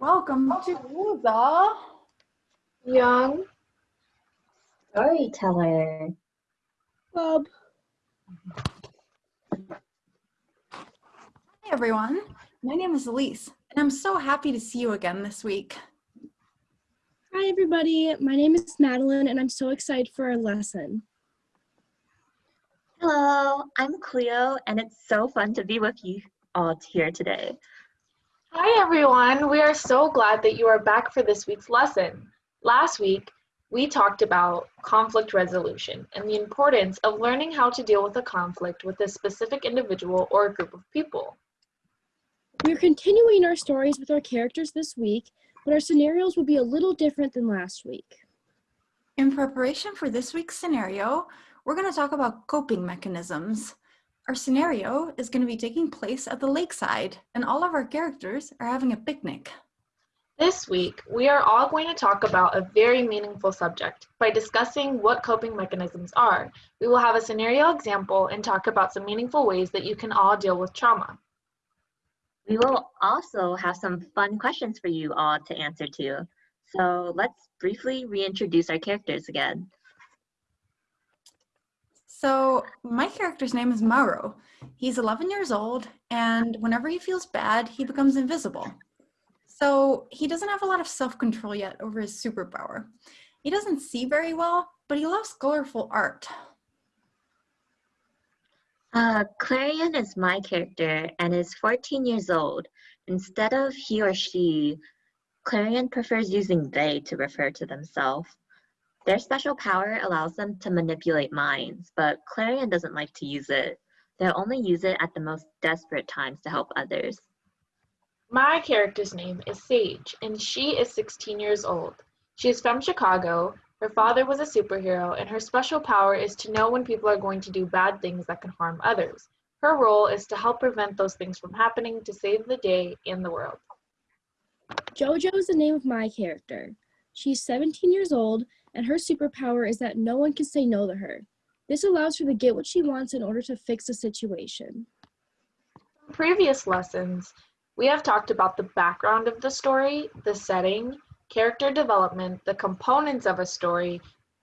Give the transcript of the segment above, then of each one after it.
Welcome to the Young Storyteller. Club. Hi everyone. My name is Elise, and I'm so happy to see you again this week. Hi, everybody. My name is Madeline, and I'm so excited for our lesson. Hello, I'm Cleo, and it's so fun to be with you all here today. Hi everyone, we are so glad that you are back for this week's lesson. Last week, we talked about conflict resolution and the importance of learning how to deal with a conflict with a specific individual or a group of people. We're continuing our stories with our characters this week, but our scenarios will be a little different than last week. In preparation for this week's scenario, we're going to talk about coping mechanisms. Our scenario is going to be taking place at the lakeside, and all of our characters are having a picnic. This week, we are all going to talk about a very meaningful subject. By discussing what coping mechanisms are, we will have a scenario example and talk about some meaningful ways that you can all deal with trauma. We will also have some fun questions for you all to answer to. So let's briefly reintroduce our characters again. So my character's name is Mauro. He's 11 years old, and whenever he feels bad, he becomes invisible. So he doesn't have a lot of self-control yet over his superpower. He doesn't see very well, but he loves colorful art. Uh, Clarion is my character and is 14 years old. Instead of he or she, Clarion prefers using they to refer to themselves. Their special power allows them to manipulate minds, but Clarion doesn't like to use it. They'll only use it at the most desperate times to help others. My character's name is Sage, and she is 16 years old. She is from Chicago. Her father was a superhero, and her special power is to know when people are going to do bad things that can harm others. Her role is to help prevent those things from happening to save the day and the world. Jojo is the name of my character. She's 17 years old, and her superpower is that no one can say no to her. This allows her to get what she wants in order to fix a situation. In previous lessons, we have talked about the background of the story, the setting, character development, the components of a story,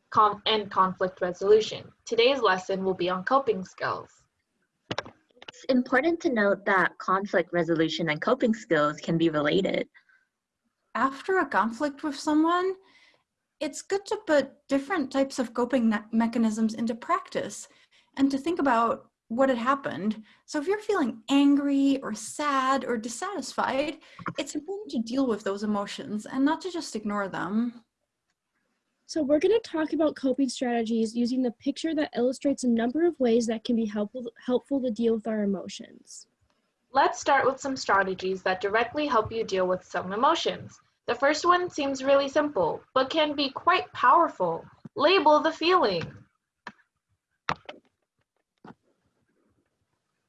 com- and conflict resolution. Today's lesson will be on coping skills. It's important to note that conflict resolution and coping skills can be related. After a conflict with someone, it's good to put different types of coping me- mechanisms into practice and to think about what had happened. So if you're feeling angry or sad or dissatisfied, it's important to deal with those emotions and not to just ignore them. So we're going to talk about coping strategies using the picture that illustrates a number of ways that can be helpful, helpful to deal with our emotions. Let's start with some strategies that directly help you deal with some emotions. The first one seems really simple, but can be quite powerful. Label the feeling.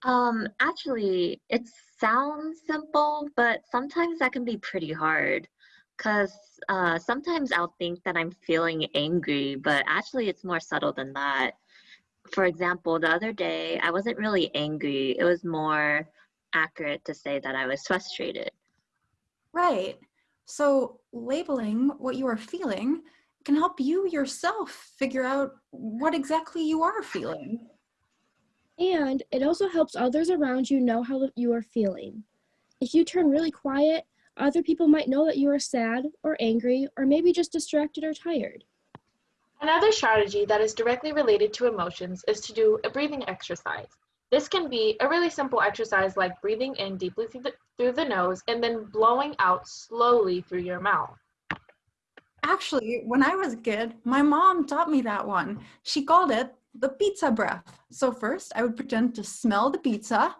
Um, actually, it sounds simple, but sometimes that can be pretty hard. Because uh, sometimes I'll think that I'm feeling angry, but actually it's more subtle than that. For example, the other day, I wasn't really angry. It was more accurate to say that I was frustrated. Right. So labeling what you are feeling can help you yourself figure out what exactly you are feeling. And it also helps others around you know how you are feeling. If you turn really quiet, other people might know that you are sad or angry or maybe just distracted or tired. Another strategy that is directly related to emotions is to do a breathing exercise. This can be a really simple exercise like breathing in deeply through the, through the nose and then blowing out slowly through your mouth. Actually, when I was a kid, my mom taught me that one. She called it the pizza breath. So first, I would pretend to smell the pizza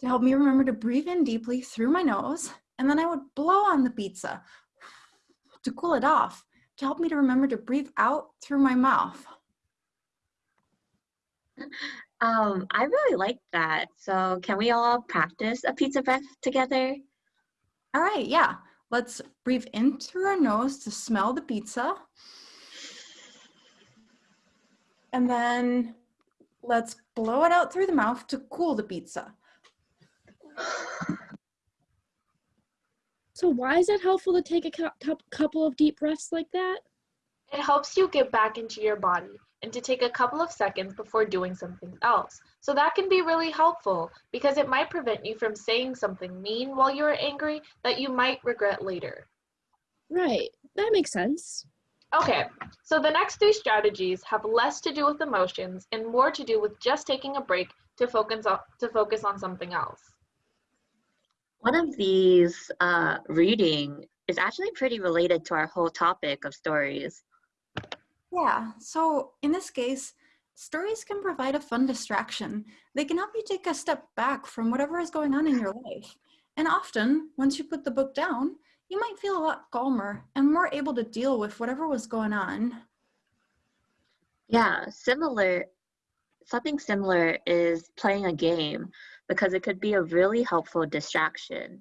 to help me remember to breathe in deeply through my nose, and then I would blow on the pizza to cool it off to help me to remember to breathe out through my mouth. Um, I really like that. So can we all practice a pizza breath together? All right, yeah. Let's breathe in through our nose to smell the pizza. And then let's blow it out through the mouth to cool the pizza. So why is it helpful to take a cou- cou- couple of deep breaths like that? It helps you get back into your body and to take a couple of seconds before doing something else. So that can be really helpful because it might prevent you from saying something mean while you're angry that you might regret later. Right, that makes sense. Okay, so the next three strategies have less to do with emotions and more to do with just taking a break to focus on, to focus on something else. One of these uh, reading is actually pretty related to our whole topic of stories. Yeah, so in this case, stories can provide a fun distraction. They can help you take a step back from whatever is going on in your life. And often, once you put the book down, you might feel a lot calmer and more able to deal with whatever was going on. Yeah, similar, something similar is playing a game because it could be a really helpful distraction.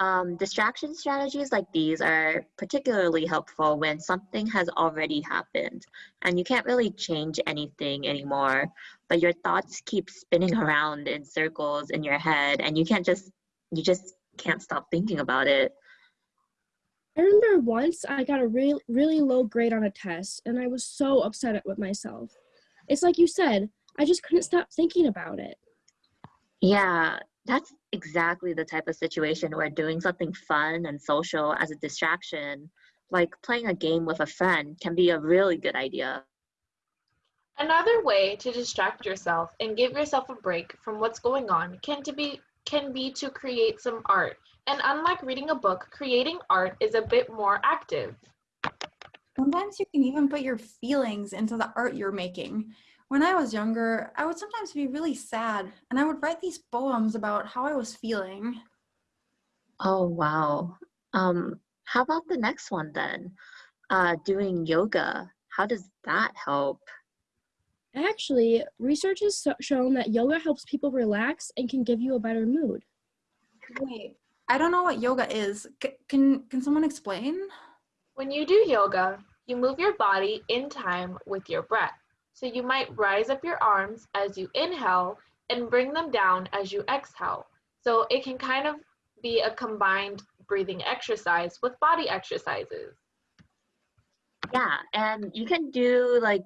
Um, distraction strategies like these are particularly helpful when something has already happened and you can't really change anything anymore, but your thoughts keep spinning around in circles in your head and you can't just, you just can't stop thinking about it. I remember once I got a really, really low grade on a test and I was so upset with myself. It's like you said, I just couldn't stop thinking about it. Yeah, that's exactly the type of situation where doing something fun and social as a distraction, like playing a game with a friend, can be a really good idea. Another way to distract yourself and give yourself a break from what's going on can to be can be to create some art. And unlike reading a book, creating art is a bit more active. Sometimes you can even put your feelings into the art you're making. When I was younger, I would sometimes be really sad and I would write these poems about how I was feeling. Oh, wow. Um, how about the next one then? Uh, doing yoga. How does that help? Actually, research has shown that yoga helps people relax and can give you a better mood. Wait, I don't know what yoga is. C- can can someone explain? When you do yoga, you move your body in time with your breath. So you might rise up your arms as you inhale and bring them down as you exhale. So it can kind of be a combined breathing exercise with body exercises. Yeah, and you can do like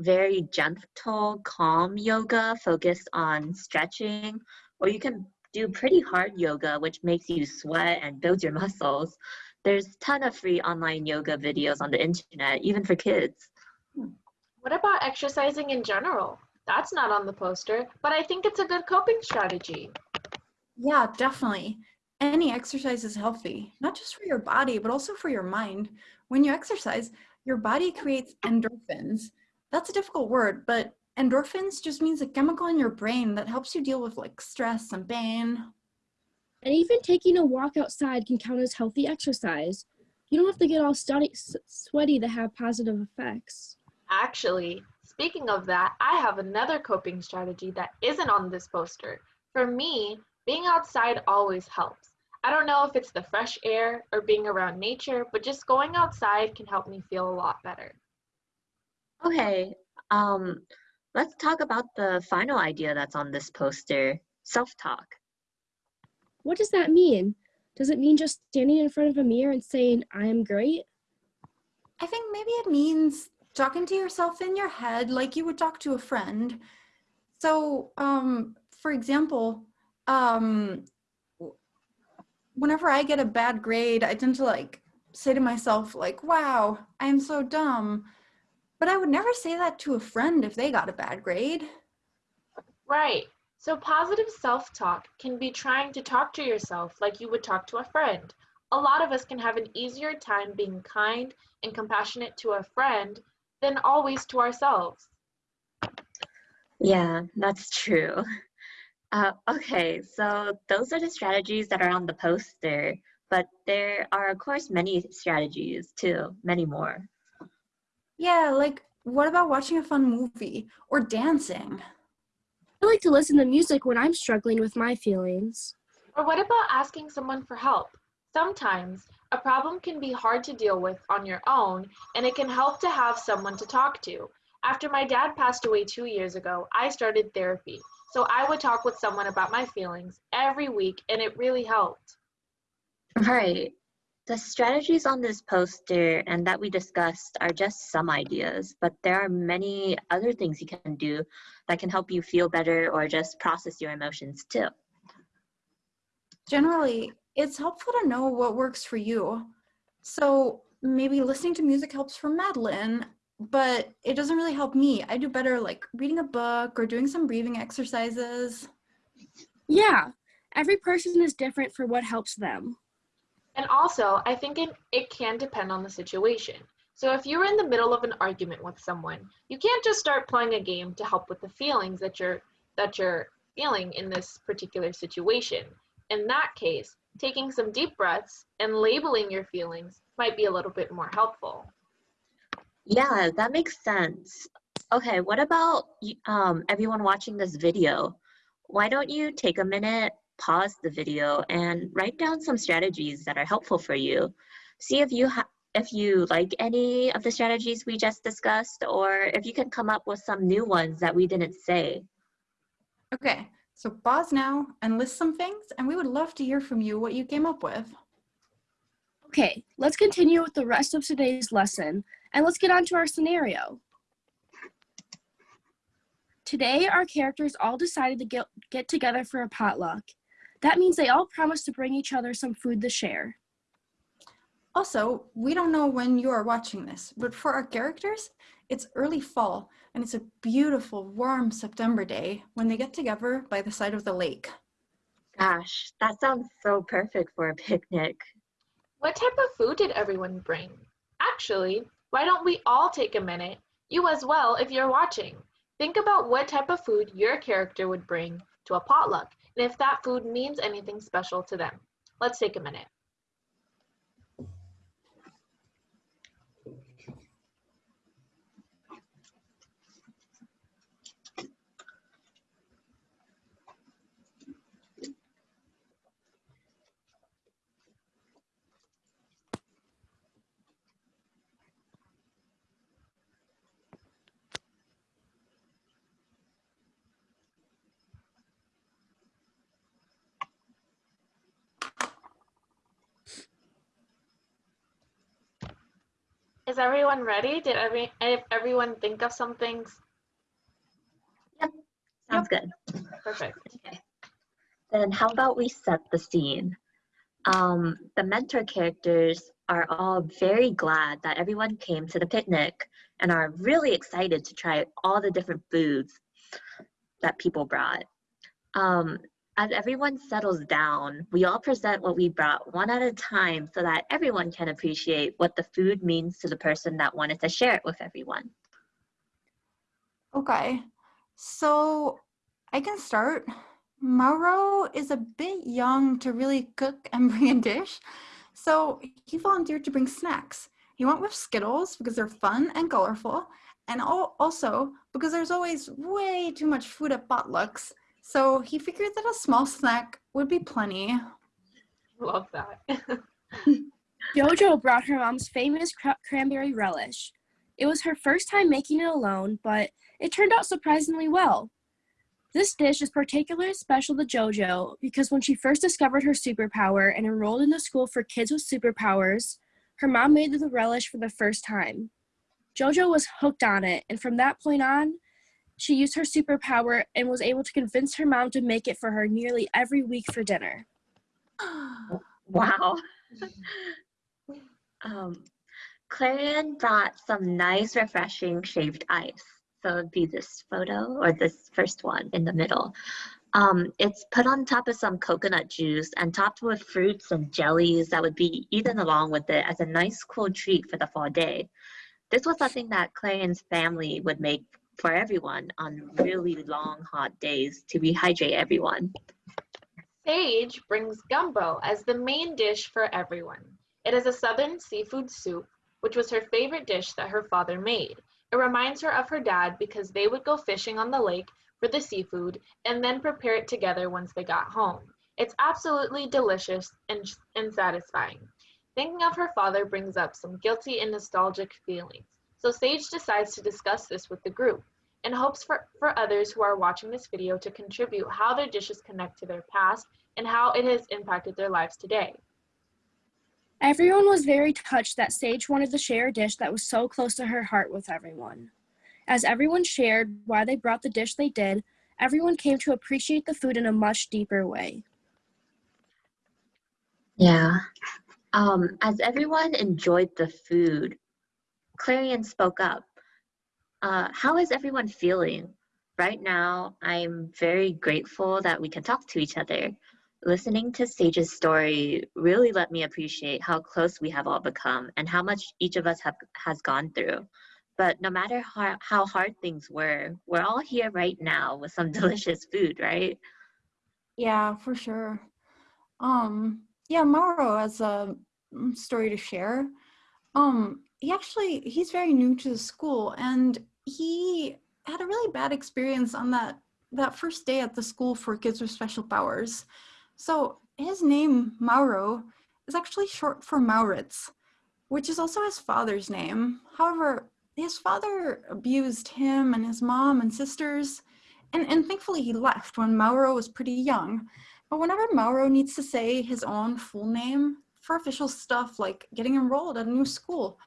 very gentle, calm yoga focused on stretching, or you can do pretty hard yoga, which makes you sweat and builds your muscles. There's ton of free online yoga videos on the internet, even for kids. Hmm. What about exercising in general? That's not on the poster, but I think it's a good coping strategy. Yeah, definitely. Any exercise is healthy, not just for your body, but also for your mind. When you exercise, your body creates endorphins. That's a difficult word, but endorphins just means a chemical in your brain that helps you deal with like stress and pain. And even taking a walk outside can count as healthy exercise. You don't have to get all study, s- sweaty to have positive effects. Actually, speaking of that, I have another coping strategy that isn't on this poster. For me, being outside always helps. I don't know if it's the fresh air or being around nature, but just going outside can help me feel a lot better. Okay, um, let's talk about the final idea that's on this poster self-talk. What does that mean? Does it mean just standing in front of a mirror and saying, I am great? I think maybe it means talking to yourself in your head like you would talk to a friend. So, um, for example, um, whenever I get a bad grade, I tend to like say to myself, like, wow, I'm so dumb. But I would never say that to a friend if they got a bad grade. Right. So, positive self talk can be trying to talk to yourself like you would talk to a friend. A lot of us can have an easier time being kind and compassionate to a friend than always to ourselves. Yeah, that's true. Uh, okay, so those are the strategies that are on the poster, but there are, of course, many strategies too, many more. Yeah, like, what about watching a fun movie or dancing? I like to listen to music when I'm struggling with my feelings. Or what about asking someone for help? Sometimes a problem can be hard to deal with on your own, and it can help to have someone to talk to. After my dad passed away two years ago, I started therapy. So I would talk with someone about my feelings every week, and it really helped. Right. The strategies on this poster and that we discussed are just some ideas, but there are many other things you can do that can help you feel better or just process your emotions too. Generally, it's helpful to know what works for you. So maybe listening to music helps for Madeline, but it doesn't really help me. I do better like reading a book or doing some breathing exercises. Yeah, every person is different for what helps them. And also, I think it, it can depend on the situation. So if you're in the middle of an argument with someone, you can't just start playing a game to help with the feelings that you're that you're feeling in this particular situation. In that case, taking some deep breaths and labeling your feelings might be a little bit more helpful. Yeah, that makes sense. Okay, what about um, everyone watching this video? Why don't you take a minute, pause the video, and write down some strategies that are helpful for you? See if you ha- if you like any of the strategies we just discussed, or if you can come up with some new ones that we didn't say. Okay, so pause now and list some things, and we would love to hear from you what you came up with. Okay, let's continue with the rest of today's lesson and let's get on to our scenario. Today, our characters all decided to get, get together for a potluck. That means they all promised to bring each other some food to share. Also, we don't know when you are watching this, but for our characters, it's early fall and it's a beautiful, warm September day when they get together by the side of the lake. Gosh, that sounds so perfect for a picnic. What type of food did everyone bring? Actually, why don't we all take a minute, you as well if you're watching. Think about what type of food your character would bring to a potluck and if that food means anything special to them. Let's take a minute. Is everyone ready? Did every everyone think of some things? Yep, Sounds good. Perfect. Okay. Then how about we set the scene? Um, the mentor characters are all very glad that everyone came to the picnic and are really excited to try all the different foods that people brought. Um, as everyone settles down, we all present what we brought one at a time so that everyone can appreciate what the food means to the person that wanted to share it with everyone. Okay, so I can start. Mauro is a bit young to really cook and bring a dish, so he volunteered to bring snacks. He went with Skittles because they're fun and colorful, and also because there's always way too much food at potlucks. So he figured that a small snack would be plenty. Love that. Jojo brought her mom's famous cra- cranberry relish. It was her first time making it alone, but it turned out surprisingly well. This dish is particularly special to JoJo because when she first discovered her superpower and enrolled in the school for kids with superpowers, her mom made the relish for the first time. JoJo was hooked on it, and from that point on, she used her superpower and was able to convince her mom to make it for her nearly every week for dinner. Wow. um, Clarion brought some nice, refreshing shaved ice. So it'd be this photo or this first one in the middle. Um, it's put on top of some coconut juice and topped with fruits and jellies that would be eaten along with it as a nice, cool treat for the fall day. This was something that Clarion's family would make for everyone on really long, hot days to rehydrate everyone. Sage brings gumbo as the main dish for everyone. It is a southern seafood soup, which was her favorite dish that her father made. It reminds her of her dad because they would go fishing on the lake for the seafood and then prepare it together once they got home. It's absolutely delicious and, and satisfying. Thinking of her father brings up some guilty and nostalgic feelings. So Sage decides to discuss this with the group and hopes for, for others who are watching this video to contribute how their dishes connect to their past and how it has impacted their lives today. Everyone was very touched that Sage wanted to share a dish that was so close to her heart with everyone. As everyone shared why they brought the dish they did, everyone came to appreciate the food in a much deeper way. Yeah. Um, as everyone enjoyed the food, Clarion spoke up. Uh, how is everyone feeling? Right now, I'm very grateful that we can talk to each other. Listening to Sage's story really let me appreciate how close we have all become and how much each of us have has gone through. But no matter how, how hard things were, we're all here right now with some delicious food, right? Yeah, for sure. Um, yeah, Mauro has a mm, story to share. Um, he actually he's very new to the school and he had a really bad experience on that that first day at the school for kids with special powers. So his name, Mauro, is actually short for Maurits, which is also his father's name. However, his father abused him and his mom and sisters, and, and thankfully he left when Mauro was pretty young. But whenever Mauro needs to say his own full name for official stuff like getting enrolled at a new school,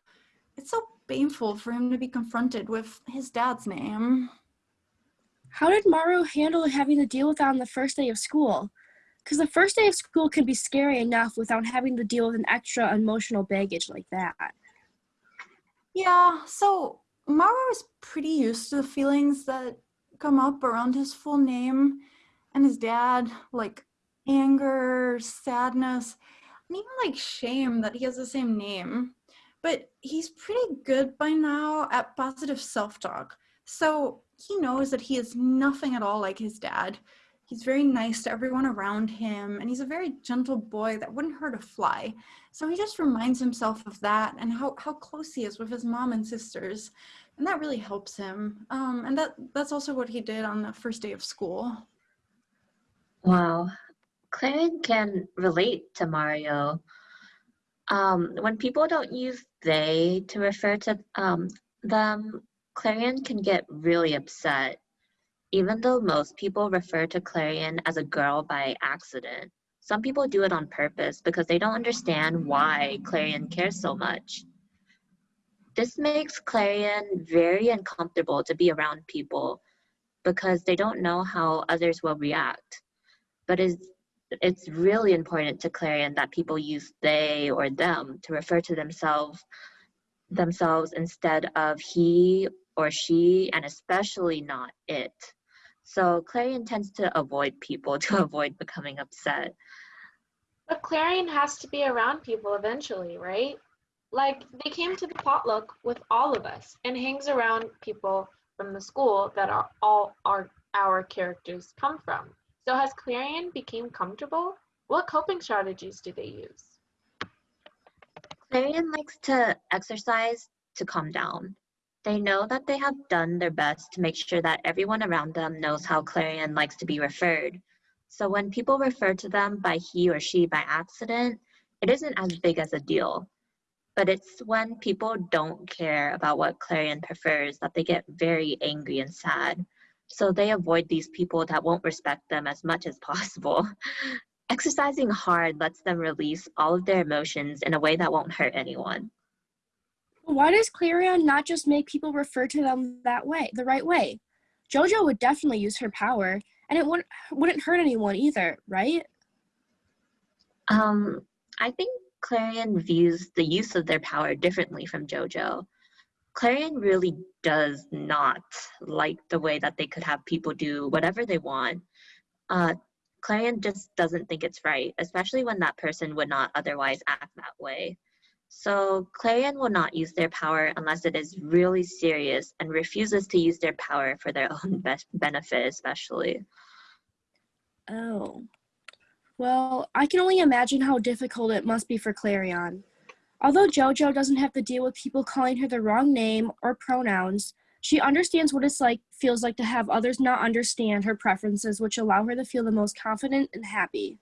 it's so painful for him to be confronted with his dad's name. How did Mauro handle having to deal with that on the first day of school? Because the first day of school can be scary enough without having to deal with an extra emotional baggage like that. Yeah, so Mauro is pretty used to the feelings that come up around his full name and his dad, like anger, sadness, and even like shame that he has the same name. But he's pretty good by now at positive self talk. So he knows that he is nothing at all like his dad. He's very nice to everyone around him, and he's a very gentle boy that wouldn't hurt a fly. So he just reminds himself of that and how, how close he is with his mom and sisters. And that really helps him. Um, and that, that's also what he did on the first day of school. Wow. Clarion can relate to Mauro. Um, when people don't use they to refer to um, them, Clarion can get really upset even though most people refer to Clarion as a girl by accident, some people do it on purpose because they don't understand why Clarion cares so much. This makes Clarion very uncomfortable to be around people because they don't know how others will react. But it's, it's really important to Clarion that people use they or them to refer to themselves themselves instead of he or she and especially not it. So Clarion tends to avoid people to avoid becoming upset. But Clarion has to be around people eventually, right? Like they came to the potluck with all of us and hangs around people from the school that are all our our characters come from. So has Clarion became comfortable? What coping strategies do they use? Clarion likes to exercise to calm down. They know that they have done their best to make sure that everyone around them knows how Clarion likes to be referred. So when people refer to them by he or she by accident, it isn't as big as a deal. But it's when people don't care about what Clarion prefers that they get very angry and sad. So they avoid these people that won't respect them as much as possible. Exercising hard lets them release all of their emotions in a way that won't hurt anyone. Why does Clarion not just make people refer to them that way, the right way? Jojo would definitely use her power, and it wouldn't wouldn't hurt anyone either, right? Um, I think Clarion views the use of their power differently from Jojo. Clarion really does not like the way that they could have people do whatever they want. Uh, Clarion just doesn't think it's right, especially when that person would not otherwise act that way. So Clarion will not use their power unless it is really serious and refuses to use their power for their own best benefit, especially. Oh. Well, I can only imagine how difficult it must be for Clarion. Although JoJo doesn't have to deal with people calling her the wrong name or pronouns, she understands what it's like feels like to have others not understand her preferences, which allow her to feel the most confident and happy.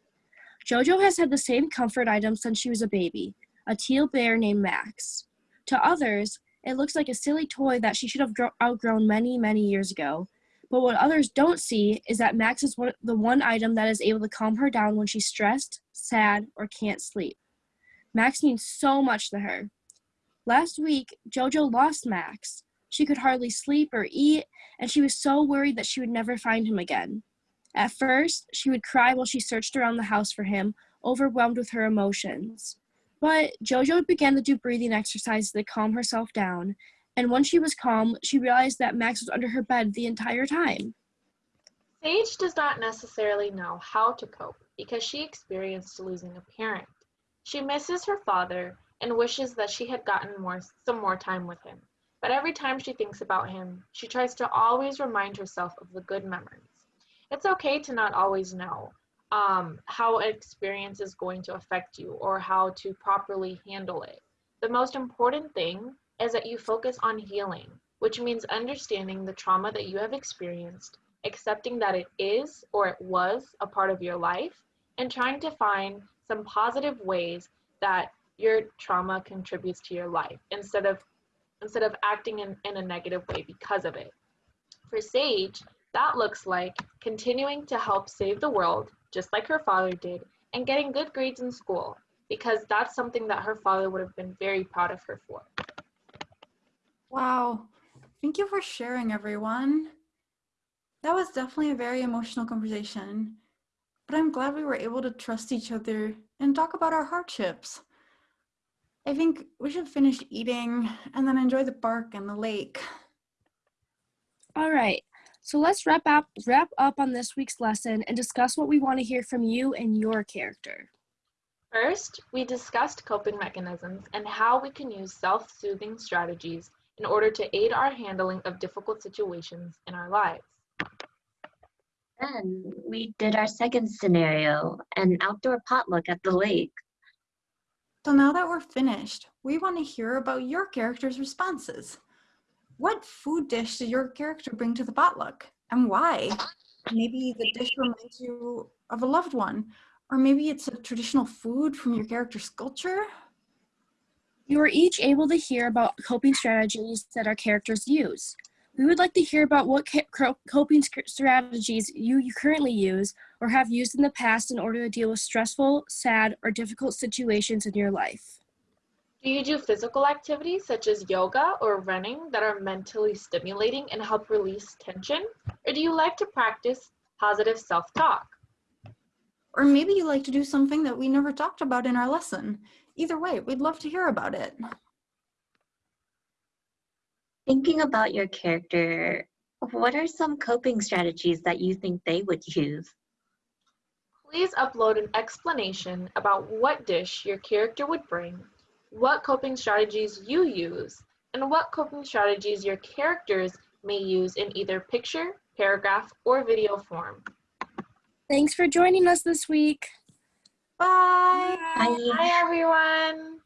JoJo has had the same comfort item since she was a baby, a teal bear named Max. To others, it looks like a silly toy that she should have outgrown many, many years ago. But what others don't see is that Max is one, the one item that is able to calm her down when she's stressed, sad, or can't sleep. Max means so much to her. Last week, JoJo lost Max. She could hardly sleep or eat, and she was so worried that she would never find him again. At first, she would cry while she searched around the house for him, overwhelmed with her emotions. But JoJo began to do breathing exercises to calm herself down, and once she was calm, she realized that Max was under her bed the entire time. Sage does not necessarily know how to cope because she experienced losing a parent. She misses her father and wishes that she had gotten more some more time with him. But every time she thinks about him, she tries to always remind herself of the good memories. It's okay to not always know um, how an experience is going to affect you or how to properly handle it. The most important thing is that you focus on healing, which means understanding the trauma that you have experienced, accepting that it is or it was a part of your life, and trying to find some positive ways that your trauma contributes to your life instead of instead of acting in, in a negative way because of it. For Sage, that looks like continuing to help save the world, just like her father did, and getting good grades in school, because that's something that her father would have been very proud of her for. Wow. Thank you for sharing, everyone. That was definitely a very emotional conversation, but I'm glad we were able to trust each other and talk about our hardships. I think we should finish eating and then enjoy the park and the lake. All right, so let's wrap up, wrap up on this week's lesson and discuss what we want to hear from you and your character. First, we discussed coping mechanisms and how we can use self soothing strategies in order to aid our handling of difficult situations in our lives. Then we did our second scenario, an outdoor potluck at the lake. So now that we're finished, we want to hear about your character's responses. What food dish did your character bring to the potluck and why? Maybe the dish reminds you of a loved one, or maybe it's a traditional food from your character's culture. You were each able to hear about coping strategies that our characters use. We would like to hear about what coping strategies you, you currently use or have used in the past in order to deal with stressful, sad, or difficult situations in your life. Do you do physical activities such as yoga or running that are mentally stimulating and help release tension? Or do you like to practice positive self talk? Or maybe you like to do something that we never talked about in our lesson. Either way, we'd love to hear about it. Thinking about your character, what are some coping strategies that you think they would use? Please upload an explanation about what dish your character would bring, what coping strategies you use, and what coping strategies your characters may use in either picture, paragraph, or video form. Thanks for joining us this week. Bye. Bye. Bye everyone.